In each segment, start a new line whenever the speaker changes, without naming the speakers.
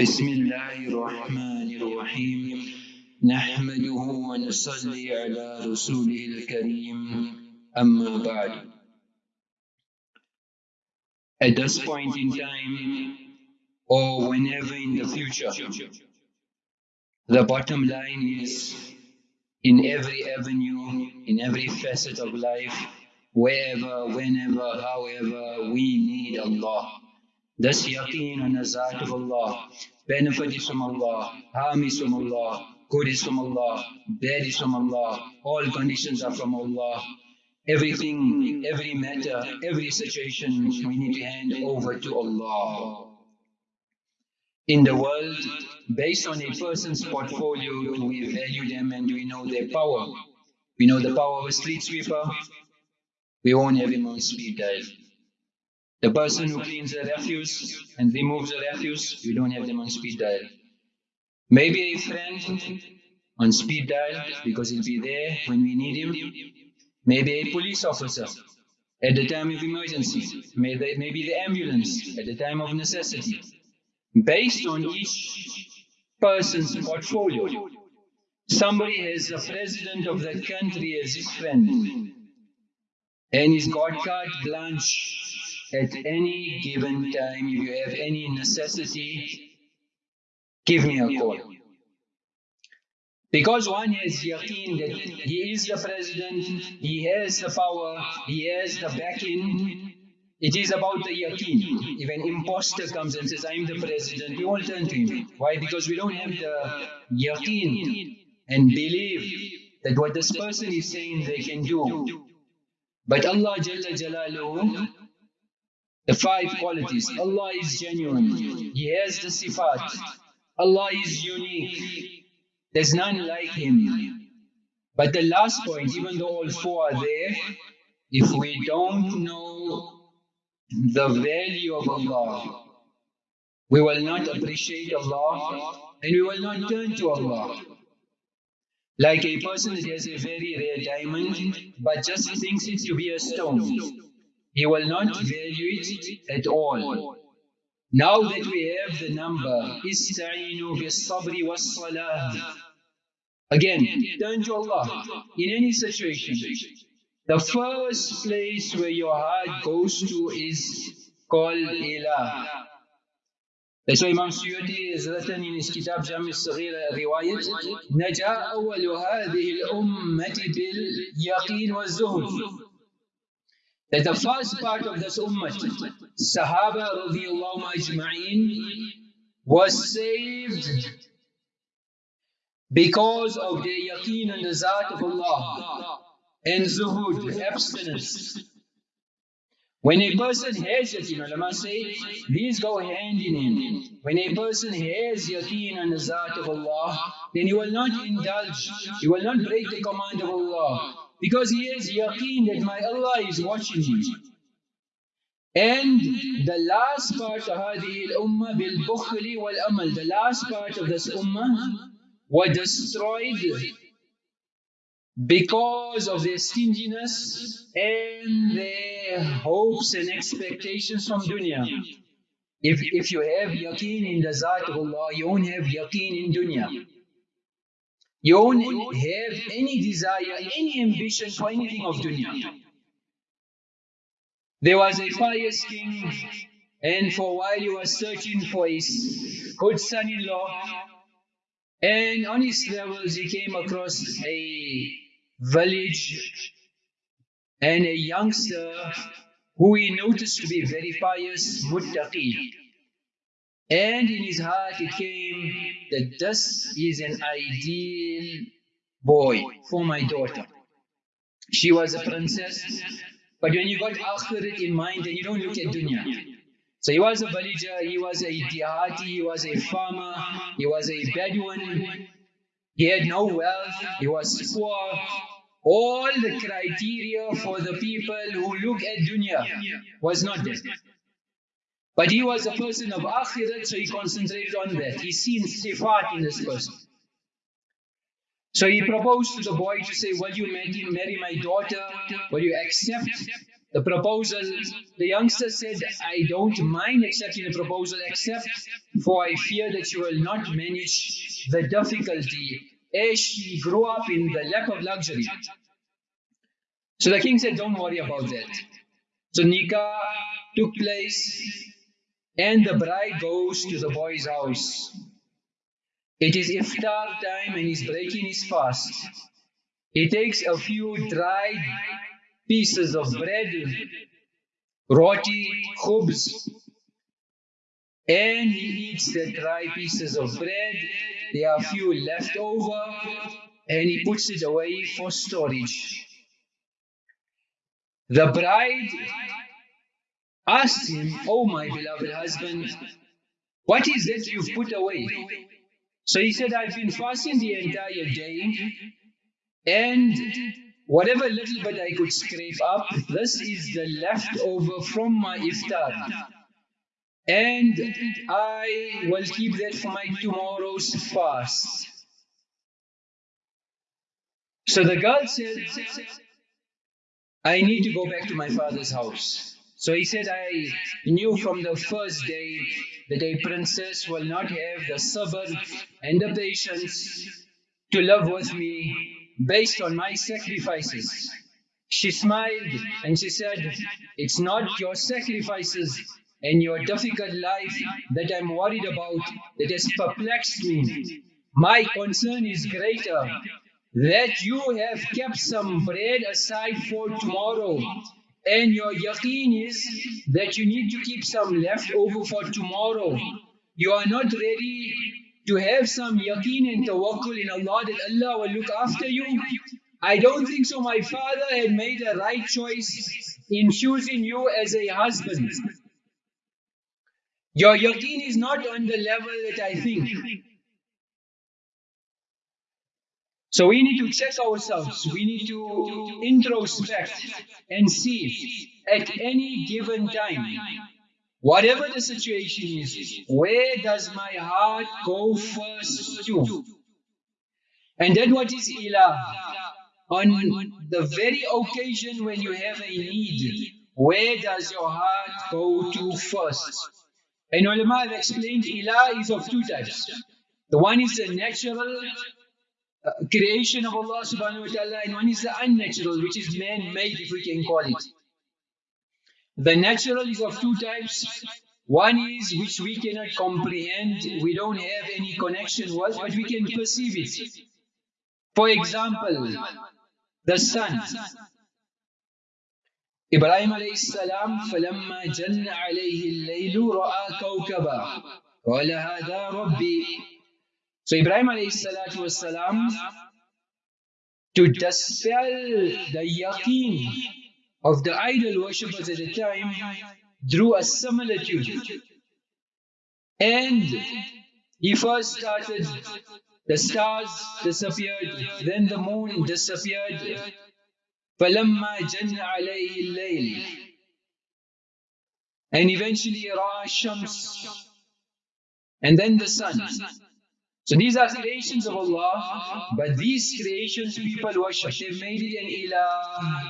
بسم الله الرحمن الرحيم نحمده ونصلي على رسوله الكريم أما بعد At this point in time or whenever in the future the bottom line is in every avenue, in every facet of life, wherever, whenever, however, we need Allah. This yaqeen on the Zat of Allah, benefit is from Allah, harm is from Allah, good is from Allah, bad is from Allah, all conditions are from Allah. Everything, every matter, every situation, we need to hand over to Allah. In the world, based on a person's portfolio, do we value them and do we know their power? We know the power of a street sweeper, we won't have him on speed dial. The person who cleans the refuse and removes the refuse, you don't have them on speed dial. Maybe a friend on speed dial because he'll be there when we need him. Maybe a police officer at the time of emergency. Maybe, maybe the ambulance at the time of necessity. Based on each person's portfolio, somebody has the president of the country as his friend. And he's got carte blanche at any given time, if you have any necessity, give me a call. Because one has yaqeen that he is the president, he has the power, he has the backing. It is about the yaqeen. If an impostor comes and says, I'm the president, we all turn to him. Why? Because we don't have the yaqeen and believe that what this person is saying they can do. But Allah Jalla Jalaluhu the five qualities. Allah is genuine. He has the sifat. Allah is unique. There's none like Him. But the last point, even though all four are there, if we don't know the value of Allah, we will not appreciate Allah and we will not turn to Allah. Like a person that has a very rare diamond but just thinks it to be a stone. He will not value it at all. Now that we have the number, Ista'inu bis-sabri was-salah. Again, turn to Allah in any situation. The first place where your heart goes to is called Ilah. That's why Imam Suyuti has written in his kitab Jami al-Saghira riwayat, نجا أول هذه الأمة باليقين والزهد that the first part of this ummah, Sahaba radiallahu ajma'in, was saved because of their yaqeen and the zat of Allah and zuhud, abstinence. When a person has yaqeen, ulama say, these go hand in hand. When a person has yaqeen and the zat of Allah, then he will not indulge, he will not break the command of Allah Because he has yaqeen that my Allah is watching me. And the last part of هذه الأمة بالبخل والأمل, the last part of this ummah was destroyed because of their stinginess and their hopes and expectations from dunya. If, if you have yaqeen in the Zat of Allah, you won't have yaqeen in dunya. You don't have any desire, any ambition for anything of dunya. There was a pious king, and for a while he was searching for his good son-in-law. And on his travels, he came across a village and a youngster who he noticed to be very pious, muttaqi. And in his heart it came that this is an ideal boy for my daughter. She was a princess, but when you got akhirat in mind, then you don't look at dunya. So he was a villager, he was a dihati, he was a farmer, he was a Bedouin, he had no wealth, he was poor. All the criteria for the people who look at dunya was not there. But he was a person of akhirat, so he concentrated on that. He seen sifat in this person. So he proposed to the boy to say, will you marry, my daughter? Will you accept the proposal, the youngster said, I don't mind accepting the proposal, except for I fear that you will not manage the difficulty as she grew up in the lap of luxury. So the king said, Don't worry about that. So Nikah took place, and the bride goes to the boy's house. It is iftar time, and he's breaking his fast. He takes a few dried pieces of bread, roti, khubz, and he eats the dry pieces of bread. There are a few left over, and he puts it away for storage. The bride asked him, Oh, my beloved husband, what is that you've put away? So he said, I've been fasting the entire day, and whatever little bit I could scrape up, this is the leftover from my iftar. And I will keep that for my tomorrow's fast. So the girl said, I need to go back to my father's house. So he said, I knew from the first day that a princess will not have the sabr and the patience to live with me based on my sacrifices. She smiled and she said, It's not your sacrifices and your difficult life that I'm worried about that has perplexed me. My concern is greater that you have kept some bread aside for tomorrow and your yaqeen is that you need to keep some left over for tomorrow. You are not ready to have some yaqeen and tawakkul in Allah that Allah will look after you. I don't think so. My father had made a right choice in choosing you as a husband. Your yaqeen is not on the level that I think. So we need to check ourselves. We need to introspect and see at any given time, whatever the situation is, where does my heart go first to? And then what is ilah? On the very occasion when you have a need, where does your heart go to first? And ulama have explained ilah is of two types. The one is the natural creation of Allah subhanahu wa ta'ala and one is the unnatural which is man-made if we can call it. The natural is of two types. One is which we cannot comprehend, we don't have any connection with, but we can perceive it. For example, the sun. إبراهيم عليه السلام فلما جن عليه الليل رأى كوكبا قال هذا ربي so Ibrahim والسلام, to dispel the yaqeen of the idol worshippers at the time, drew a similitude. And he first started, the stars disappeared, then the moon disappeared. فَلَمَّا جَنَّ عَلَيْهِ اللَّيْلِ And eventually رَأَى الشَّمْسِ And then the sun. So these are creations of Allah, but these creations people worship. They've made it an ilah.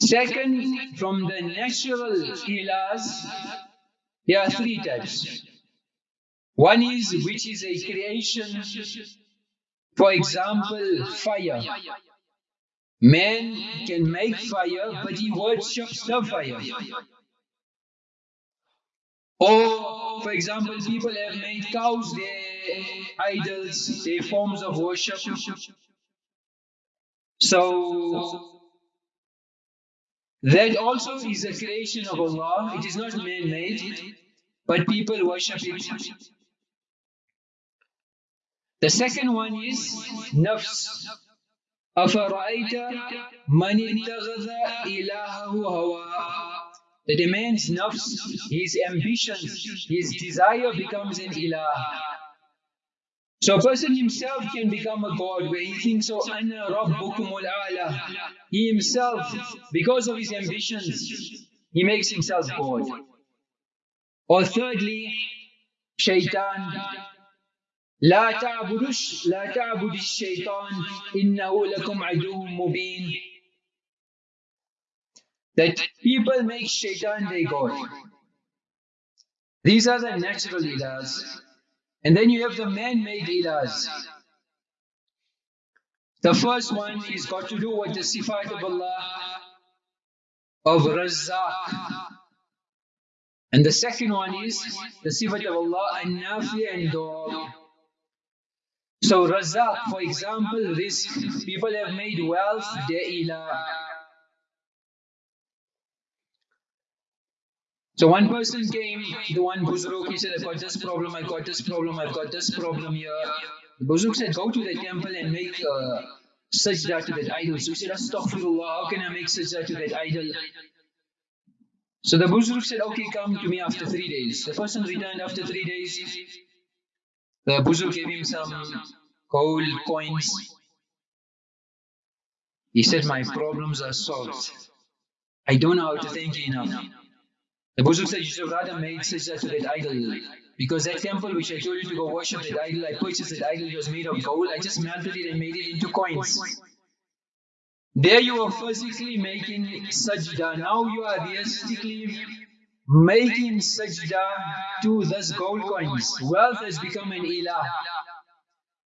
Second, from the natural ilahs, there are three types. One is which is a creation, for example, fire. Man can make fire, but he worships the fire. Or, for example, people have made cows their idols, their forms of worship. So, that also is a creation of Allah. It is not man-made, but people worship it. The second one is nafs. أفرأيت من اتخذ إلهه هواه that a man's nafs, his ambition, his desire becomes an ilah. So a person himself can become a god where he thinks, oh, ana rabbukumul a'la. He himself, because of his ambitions, he makes himself god. Or thirdly, shaitan. لا تعبدوا لا تعبد الشيطان إنه لكم عدو مبين that people make shaitan their god. These are the natural ilahs. And then you have the man-made ilahs. The first one is got to do with the sifat of Allah of Razzaq. And the second one is the sifat of Allah an-Nafi and Dawab. So Razzaq, for example, rizq. People have made wealth their ilah. So one person came, the one Buzurg, he said, I've got this problem, I've got this problem, I've got this problem here. The Buzurg said, go to the temple and make uh, sajda to that idol. So he said, Astaghfirullah, how can I make sajda to that idol? So the Buzurg said, okay, come to me after three days. The person returned after three days. The Buzurg gave him some gold coins. He said, my problems are solved. I don't know how to thank you enough. The Buzurg said, you should rather made sajda to that idol. Because that temple which I told you to go worship that idol, I purchased that idol, it was made of gold. I just melted it and made it into coins. There you are physically making sajda. Now you are realistically making sajda to this gold coins. Wealth has become an ilah.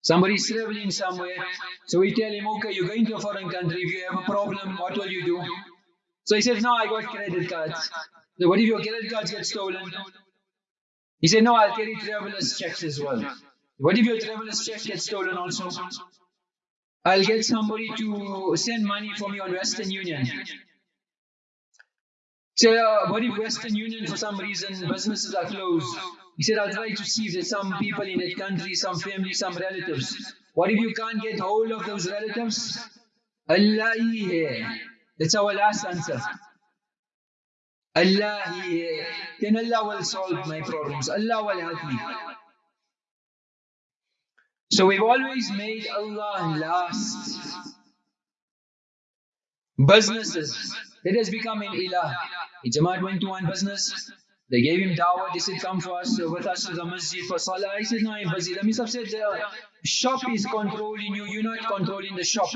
Somebody is traveling somewhere. So we tell him, okay, you're going to a foreign country. If you have a problem, what will you do? So he says, no, I got credit cards. So what if your credit cards get stolen? He said, no, I'll carry traveler's checks as well. What if your traveler's check gets stolen also? I'll get somebody to send money for me on Western Union. So uh, what if Western Union for some reason businesses are closed? He said, I'll try to see if there's some people in that country, some family, some relatives. What if you can't get hold of those relatives? Allah. That's our last answer. Allah hai. Then Allah will solve my problems. Allah will help me. So we've always made Allah last. Businesses. It has become an ilah. Jamaat went to one business. They gave him dawah. They said, come for us, uh, with us to the masjid for salah. He said, no, I'm busy. The Misaf said, the shop is controlling you. You're not controlling the shop.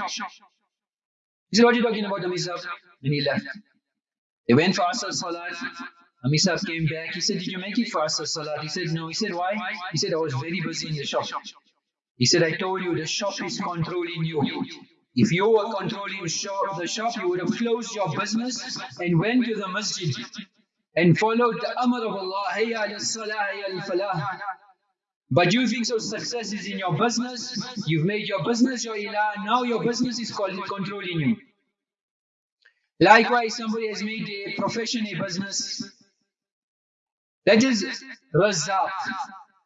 He said, what are you talking about, the Misaf? And he left. They went for Asr Salat. Amisaf came back. He said, Did you make it for Asr Salat? He said, No. He said, Why? He said, I was very busy in the shop. He said, I told you the shop is controlling you. If you were controlling shop, the shop, you would have closed your business and went to the masjid and followed the amr of Allah, al-falah. But you think so success is in your business, you've made your business your ilah, now your business is controlling you. Likewise, somebody has made a profession a business. That is razzaq.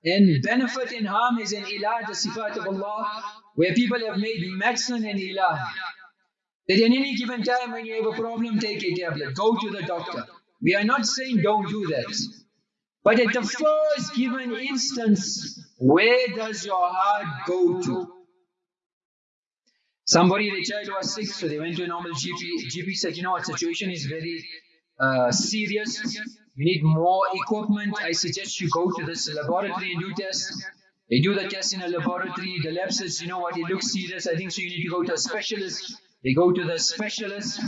And benefit and harm is an ilah, the sifat of Allah, where people have made medicine and ilah. That in any given time when you have a problem, take a tablet, go to the doctor. We are not saying don't do that. But at the first given instance, where does your heart go to? Somebody, child was sick, so they went to a normal GP. GP said, you know what, situation is very uh, serious. You need more equipment. I suggest you go to this laboratory and do tests. They do the test in a laboratory. The lab says, you know what, it looks serious. I think so you need to go to a specialist. They go to the specialist.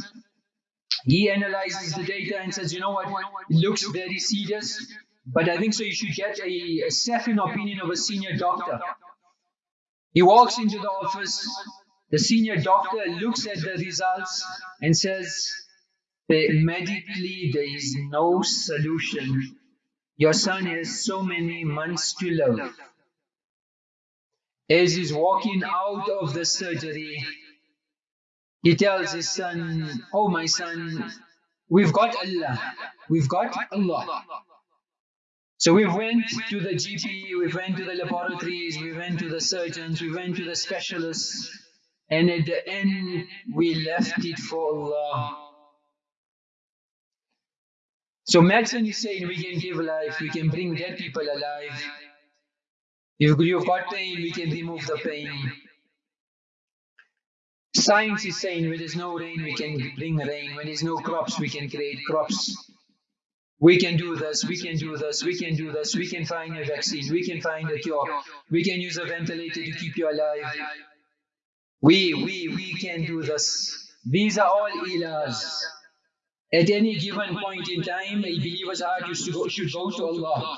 He analyzes the data and says, you know what, it looks very serious. But I think so you should get a, a second opinion of a senior doctor. He walks into the office. The senior doctor looks at the results and says, medically there is no solution. Your son has so many months to live. As he's walking out of the surgery, he tells his son, Oh my son, we've got Allah. We've got Allah. So we went to the GP, we went to the laboratories, we went to the surgeons, we went to the specialists, and at the end we left it for Allah. So medicine is saying we can give life, we can bring dead people alive. If you've got pain, we can remove the pain. Science is saying when there's no rain, we can bring rain. When there's no crops, we can create crops. We can do this, we can do this, we can do this, we can find a vaccine, we can find a cure, we can use a ventilator to keep you alive. We, we, we can do this. These are all ilahs. At any given point in time, a believer's heart should go, should go to Allah.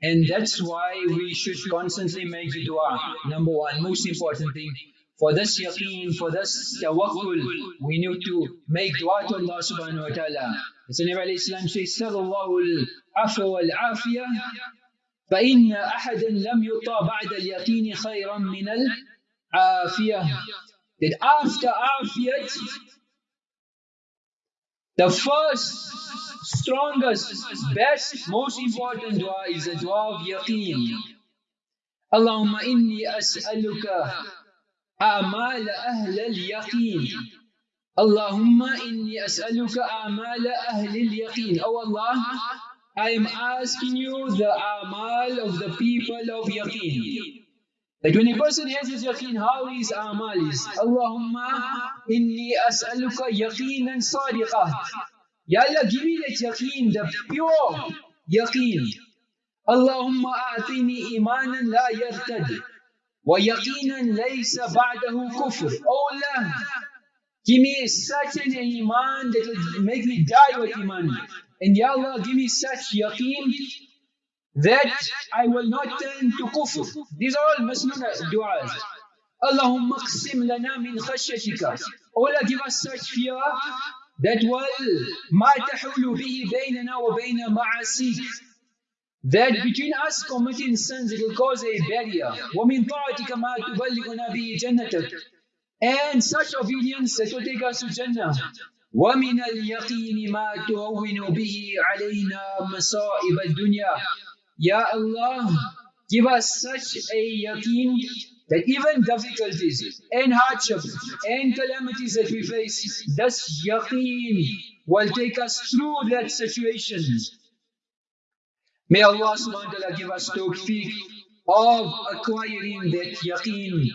And that's why we should constantly make the dua. Number one, most important thing. For this yaqeen, for this tawakkul, we need to make dua to Allah subhanahu wa ta'ala. As the Nabi Islam says, Sallallahu al-afwa wal-afiyah, فإن أحدا لم يطع بعد اليقين خيرا من العافية. That after afiyat, the first, strongest, best, most important dua is a dua of yaqeen. Allahumma inni as'aluka أعمال أهل اليقين اللهم إني أسألك أعمال أهل اليقين Oh Allah, I am asking you the amal of the people of yaqeen. A person has his yaqeen, how is amal is? Allahumma inni as'aluka yaqinan sadiqah. Ya Allah, give me that yaqeen, the pure yaqeen. Allahumma a'tini imanan la yartad. وَيَقِينًا لَيْسَ بَعْدَهُ كُفْرٌ Oh Allah, give me such an iman that will make me die with iman. And Ya Allah, give me such yaqeen that I will not turn to kufr. These are all masnuna du'as. Allahumma qsim lana min khashyatika. Oh Allah, give us such fear that will ما تحول به بيننا وبين معاصيك that between us committing sins it will cause a barrier وَمِن طَاعَتِكَ مَا تُبَلِّغُنَا بِهِ جَنَّتَكَ and such obedience that will take us to Jannah وَمِنَ الْيَقِينِ مَا تُهَوِّنُ بِهِ عَلَيْنَا مَصَائِبَ الدُّنْيا Ya Allah give us such a yaqeen that even difficulties and hardships and calamities that we face this yaqeen will take us through that situation May Allah subhanahu wa ta'ala give us tawfiq of acquiring that yaqeen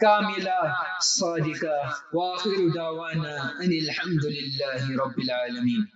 كاملة صادقة وآخر دعوانا أن الحمد لله رب العالمين